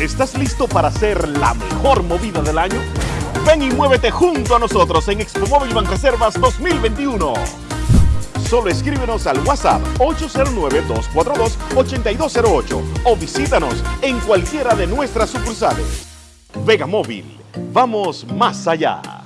¿Estás listo para hacer la mejor movida del año? Ven y muévete junto a nosotros en Expo Móvil Banreservas 2021. Solo escríbenos al WhatsApp 809-242-8208 o visítanos en cualquiera de nuestras sucursales. Vega Móvil, vamos más allá.